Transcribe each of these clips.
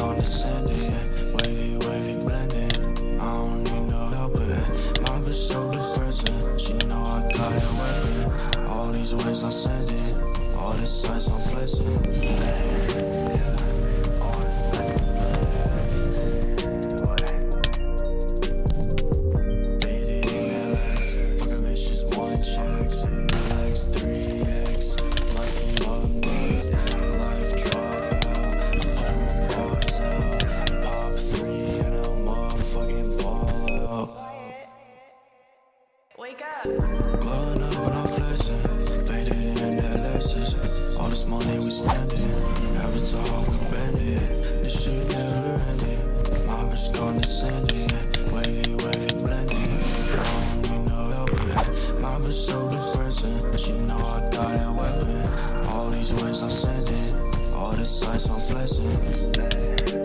condescending Wavy, wavy, blending I don't need no help it My bitch so depressing. She know I got a weapon. All these ways I'm sending All these sights I'm flexing. This money we spending, avatar we bending. This shit never ending. My bitch condescending, wavy, wavy blending. Don't need no help, yeah. My bitch so depressing. She know I got that weapon. All these ways I'm sending, all this ice I'm flexing.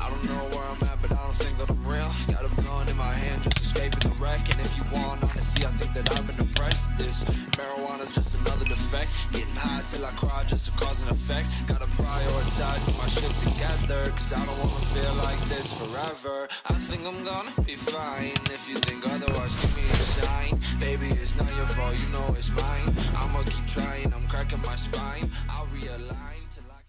I don't know where I'm at, but I don't think that I'm real. Got a gun in my hand, just escaping the wreck. And if you want honesty, I think that I've been oppressed. This marijuana's just another defect. Getting high till I cry just to cause an effect. Gotta prioritize get my shit together, cause I don't wanna feel like this forever. I think I'm gonna be fine. If you think otherwise, give me a sign. Baby, it's not your fault, you know it's mine. I'ma keep trying, I'm cracking my spine. I'll realign.